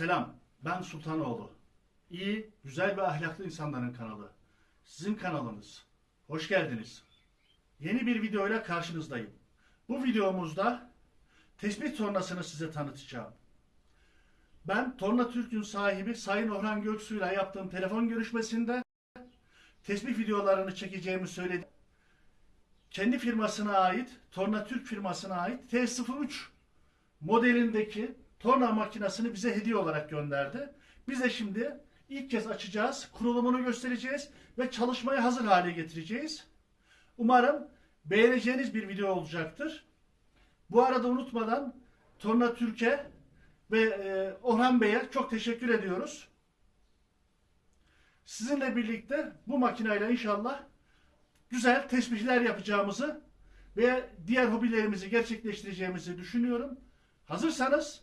Selam, ben Sultanoğlu. İyi, güzel ve ahlaklı insanların kanalı. Sizin kanalınız. Hoş geldiniz. Yeni bir videoyla karşınızdayım. Bu videomuzda tespih tornasını size tanıtacağım. Ben Torna Türk'ün sahibi Sayın Orhan Göksu'yla yaptığım telefon görüşmesinde tespih videolarını çekeceğimi söyledi. Kendi firmasına ait, Torna Türk firmasına ait T03 modelindeki torna makinesini bize hediye olarak gönderdi. Biz de şimdi ilk kez açacağız, kurulumunu göstereceğiz ve çalışmaya hazır hale getireceğiz. Umarım beğeneceğiniz bir video olacaktır. Bu arada unutmadan Torna Türk'e ve e, Orhan Bey'e çok teşekkür ediyoruz. Sizinle birlikte bu makineyle inşallah güzel tesbihler yapacağımızı ve diğer hobilerimizi gerçekleştireceğimizi düşünüyorum. Hazırsanız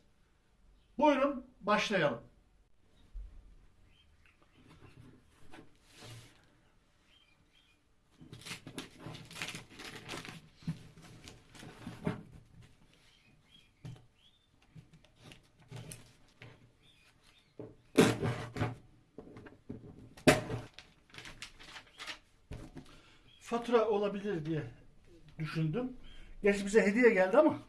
buyurun başlayalım. Fatura olabilir diye düşündüm. Gerçi bize hediye geldi ama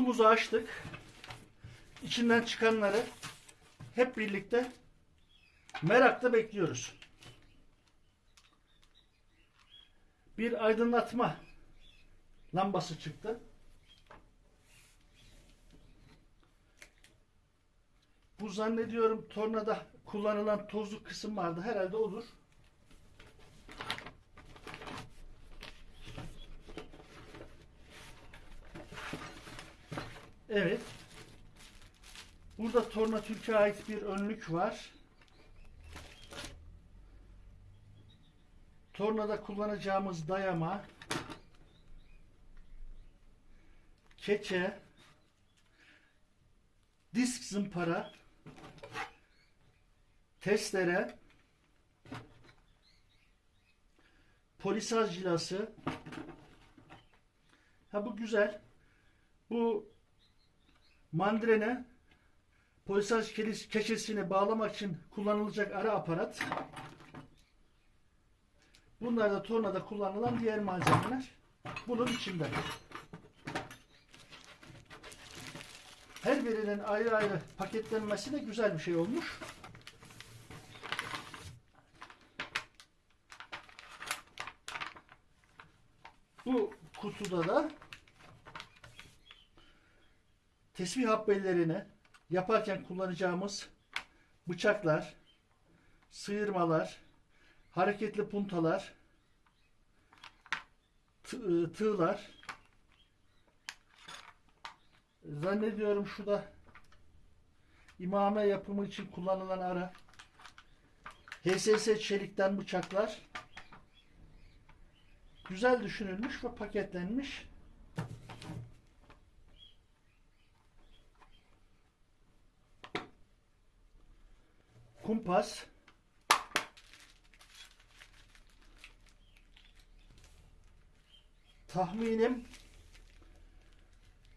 kutumuzu açtık. İçinden çıkanları hep birlikte merakla bekliyoruz. Bir aydınlatma lambası çıktı. Bu zannediyorum tornada kullanılan tozlu kısım vardı. Herhalde odur. Evet. Burada Torna Türk'e ait bir önlük var. Tornada kullanacağımız dayama, keçe, disk zımpara, testere, polisaj cilası. Ha bu güzel. Bu mandrene polisaj keçesini bağlamak için kullanılacak ara aparat. Bunlar da tornada kullanılan diğer malzemeler. Bunun içinde. Her birinin ayrı ayrı paketlenmesi de güzel bir şey olmuş. Bu kutuda da tesbih habbelerini yaparken kullanacağımız bıçaklar, sıyırmalar, hareketli puntalar, ıı, tığlar. Zannediyorum şu imame yapımı için kullanılan ara. HSS çelikten bıçaklar. Güzel düşünülmüş ve paketlenmiş. Kumpas. Tahminim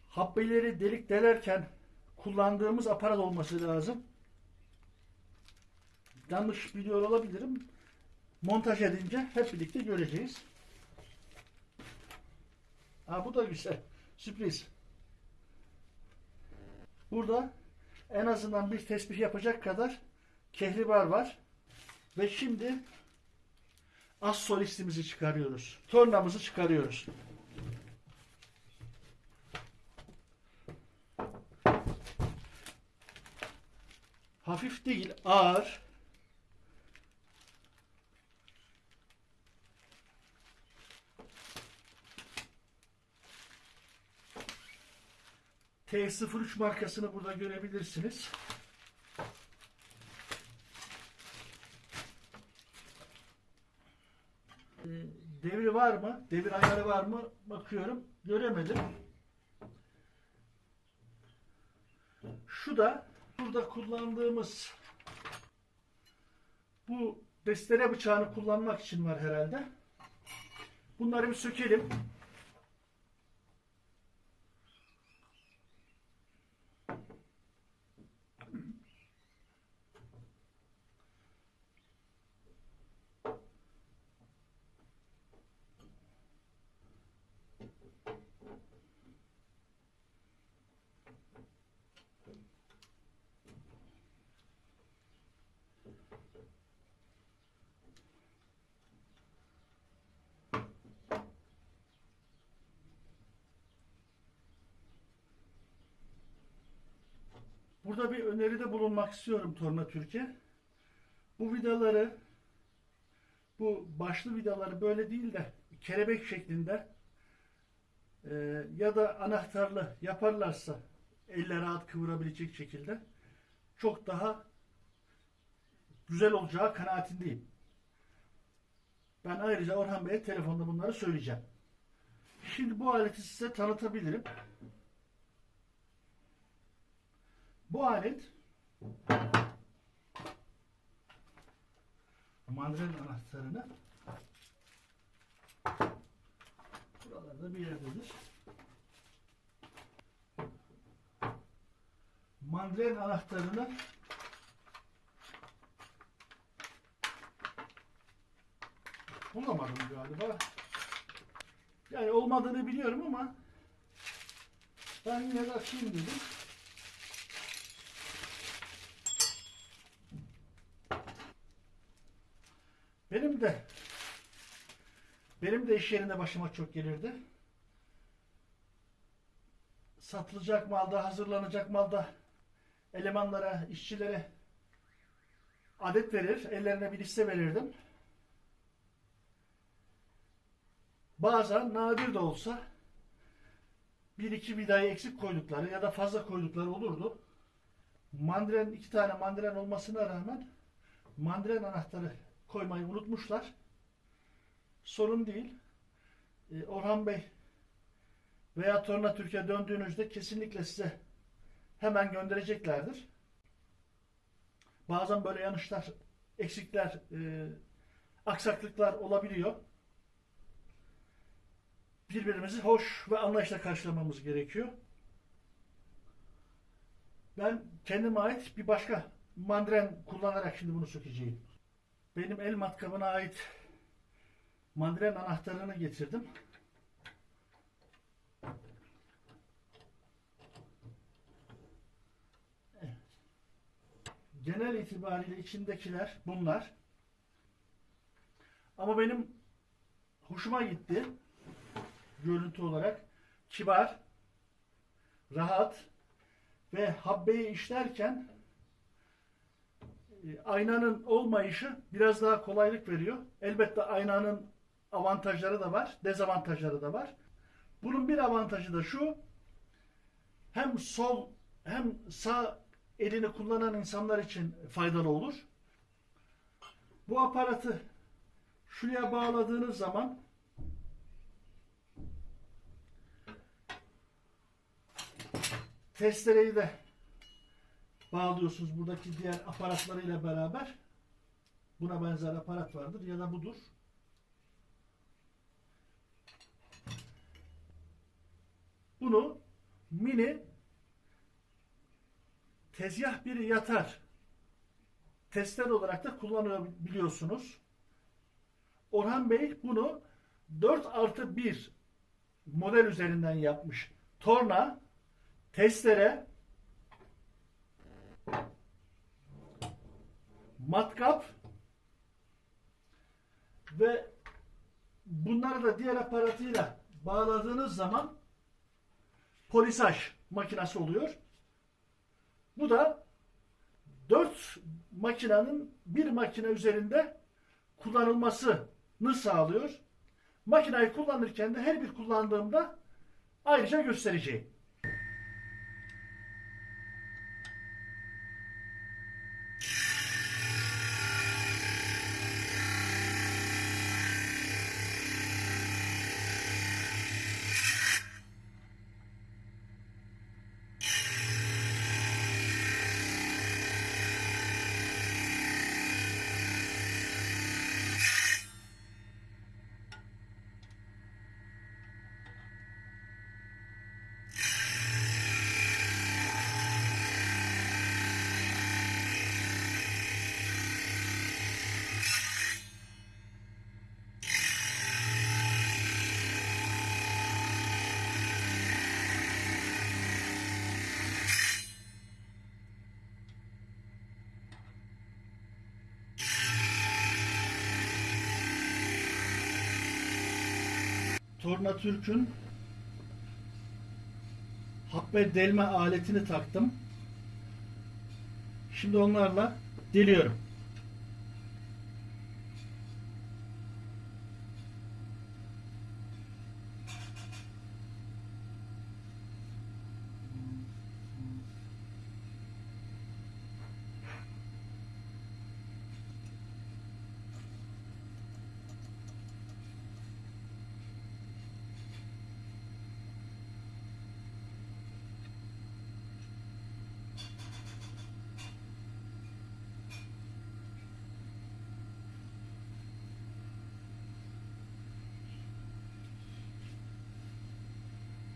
habbeleri delik delerken kullandığımız aparat olması lazım. Yanlış biliyor olabilirim. Montaj edince hep birlikte göreceğiz. Ha bu da güzel. Sürpriz. Burada en azından bir tespih yapacak kadar kehribar var. Ve şimdi az solistimizi çıkarıyoruz. Tornamızı çıkarıyoruz. Hafif değil, ağır. T03 markasını burada görebilirsiniz. Devri var mı? Devir ayarı var mı? Bakıyorum. Göremedim. Şu da burada kullandığımız bu destere bıçağını kullanmak için var herhalde. Bunları bir sökelim. Burada bir öneride bulunmak istiyorum Torna Türkiye. Bu vidaları bu başlı vidaları böyle değil de kelebek şeklinde e, ya da anahtarlı yaparlarsa elle rahat kıvırabilecek şekilde çok daha güzel olacağı kanaatindeyim. Ben ayrıca Orhan Bey'e telefonda bunları söyleyeceğim. Şimdi bu aleti size tanıtabilirim. Bu alet mandalin anahtarını buralarda bir yerdedir. Mandalin anahtarını bulamadım galiba. Yani olmadığını biliyorum ama ben yine de açayım dedim. Benim de benim de iş yerinde başıma çok gelirdi. Satılacak malda, hazırlanacak malda elemanlara, işçilere adet verir, ellerine bir liste verirdim. Bazen nadir de olsa bir iki vidayı eksik koydukları ya da fazla koydukları olurdu. Mandren iki tane mandren olmasına rağmen mandren anahtarı koymayı unutmuşlar. Sorun değil. Ee, Orhan Bey veya Torna Türkiye döndüğünüzde kesinlikle size hemen göndereceklerdir. Bazen böyle yanlışlar, eksikler, e, aksaklıklar olabiliyor. Birbirimizi hoş ve anlayışla karşılamamız gerekiyor. Ben kendime ait bir başka mandren kullanarak şimdi bunu sökeceğim. Benim el matkabına ait mandren anahtarını getirdim. Genel itibariyle içindekiler bunlar. Ama benim hoşuma gitti. Görüntü olarak kibar, rahat ve habbeyi işlerken e, aynanın olmayışı biraz daha kolaylık veriyor. Elbette aynanın avantajları da var, dezavantajları da var. Bunun bir avantajı da şu, hem sol hem sağ elini kullanan insanlar için faydalı olur. Bu aparatı şuraya bağladığınız zaman testereyi de bağlıyorsunuz buradaki diğer aparatlarıyla beraber. Buna benzer aparat vardır ya da budur. Bunu mini tezgah biri yatar tester olarak da kullanabiliyorsunuz. Orhan Bey bunu 4 artı 1 model üzerinden yapmış. Torna, testere, matkap ve bunları da diğer aparatıyla bağladığınız zaman polisaj makinesi oluyor. Bu da dört makinenin bir makine üzerinde kullanılmasını sağlıyor. Makineyi kullanırken de her bir kullandığımda ayrıca göstereceğim. Torna Türk'ün habbe delme aletini taktım. Şimdi onlarla deliyorum.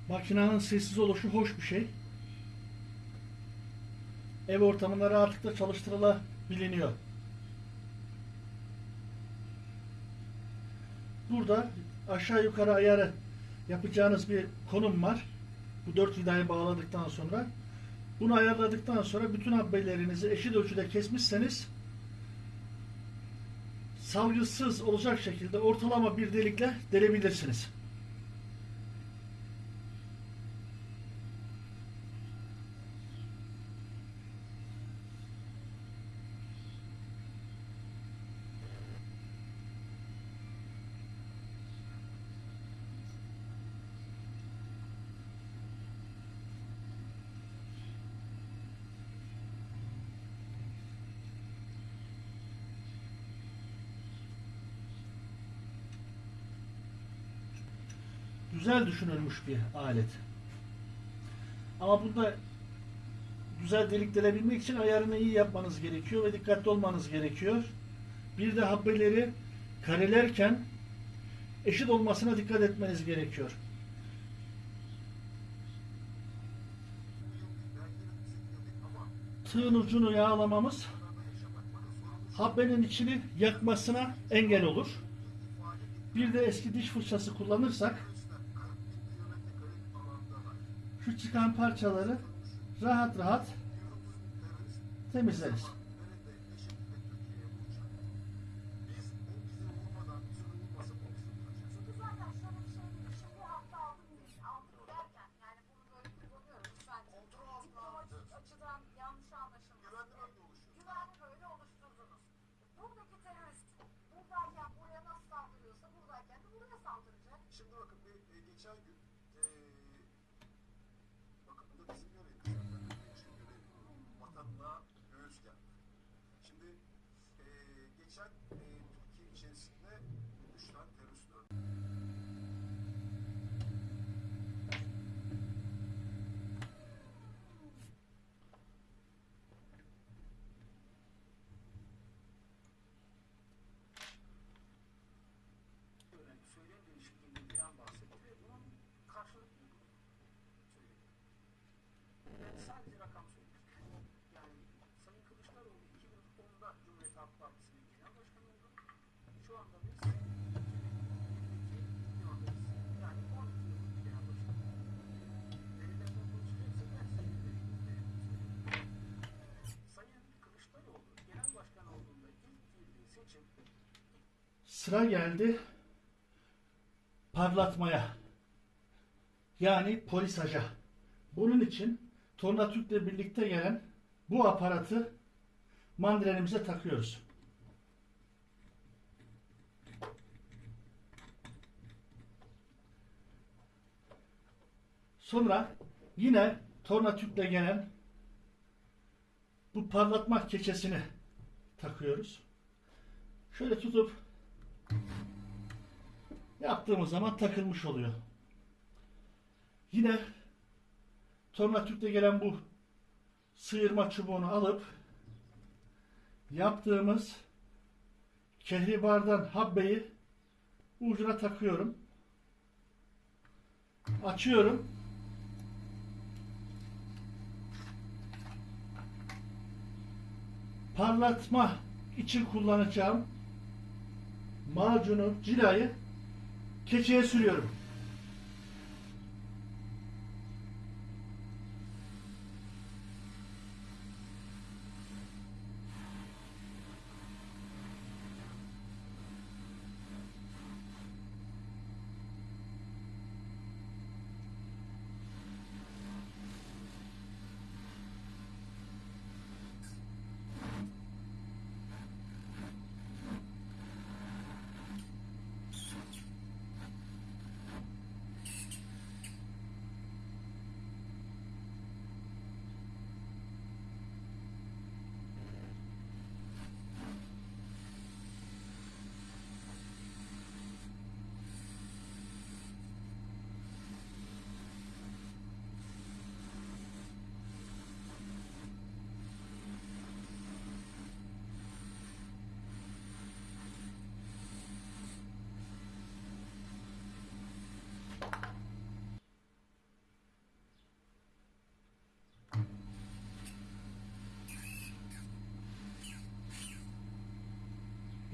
Makinenin sessiz oluşu hoş bir şey. Ev ortamında rahatlıkla çalıştırılabiliyor. Burada aşağı yukarı ayarı yapacağınız bir konum var. Bu dört vidayı bağladıktan sonra bunu ayarladıktan sonra bütün habbelerinizi eşit ölçüde kesmişseniz salgısız olacak şekilde ortalama bir delikle delebilirsiniz. Güzel düşünülmüş bir alet. Ama bunda güzel delik delebilmek için ayarını iyi yapmanız gerekiyor ve dikkatli olmanız gerekiyor. Bir de habbeleri karelerken eşit olmasına dikkat etmeniz gerekiyor. Tığın ucunu yağlamamız habbenin içini yakmasına engel olur. Bir de eski diş fırçası kullanırsak şu çıkan parçaları rahat rahat temizleriz. Zaten şöyle bir. Şimdi aldım değil. Aldım derken yani bunu böyle kullanıyorum. Sadece diplomatik açıdan yanlış anlaşılmasın. Güvenli böyle oluşturdunuz. Buradaki terörist buradayken buraya nasıl saldırıyorsa buradayken de buraya saldıracak. Şimdi bakın bir e, geçen gün e, bakın bu da bizim görevimiz zaten. Bizim görevi vatanına göğüs geldi. Şimdi e, geçen e, Türkiye içerisinde Şu anda biz 2022 yılındayız. Yani 12 yıllık bir genel başkan. Verilerden konuşacaksa ben sayın verilerimi söyleyeyim. Sayın Kılıçdaroğlu genel başkan olduğunda ilk girdiği seçim Sıra geldi parlatmaya. Yani polisaja. Bunun için Tornatürk'le birlikte gelen bu aparatı mandrenimize takıyoruz. Sonra yine Tornatürk'le gelen bu parlatma keçesini takıyoruz. Şöyle tutup yaptığımız zaman takılmış oluyor. Yine Tornatürk'te gelen bu sıyırma çubuğunu alıp yaptığımız kehribardan habbeyi ucuna takıyorum. Açıyorum. Parlatma için kullanacağım macunu, cilayı keçeye sürüyorum.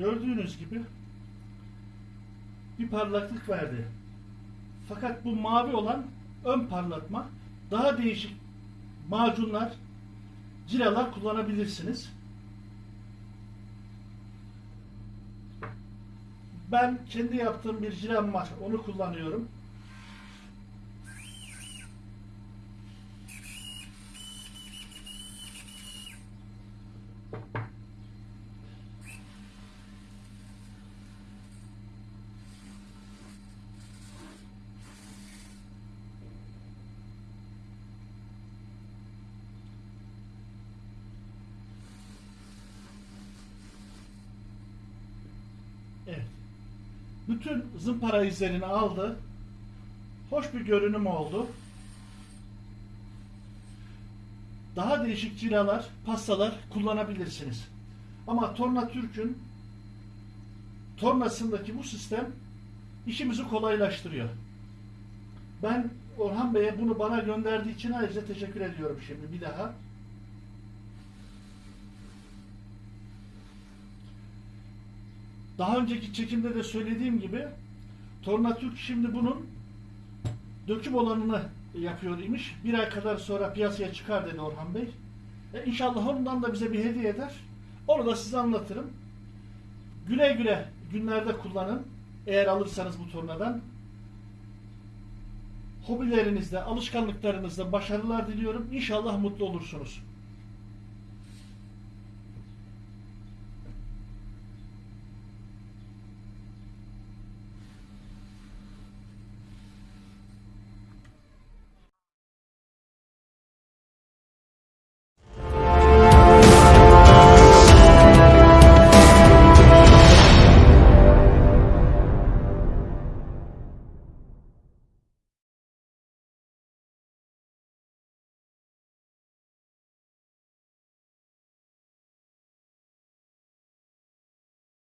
Gördüğünüz gibi bir parlaklık verdi. Fakat bu mavi olan ön parlatma daha değişik macunlar, cilalar kullanabilirsiniz. Ben kendi yaptığım bir cilam var. Onu kullanıyorum. Evet. Bütün zımpara izlerini aldı. Hoş bir görünüm oldu. Daha değişik cilalar, pastalar kullanabilirsiniz. Ama Torna Türk'ün tornasındaki bu sistem işimizi kolaylaştırıyor. Ben Orhan Bey'e bunu bana gönderdiği için ayrıca teşekkür ediyorum şimdi bir daha. Daha önceki çekimde de söylediğim gibi Torna Türk şimdi bunun döküm olanını yapıyor imiş. Bir ay kadar sonra piyasaya çıkar dedi Orhan Bey. E inşallah ondan da bize bir hediye eder. Onu da size anlatırım. Güle güle günlerde kullanın. Eğer alırsanız bu tornadan. Hobilerinizde, alışkanlıklarınızda başarılar diliyorum. İnşallah mutlu olursunuz.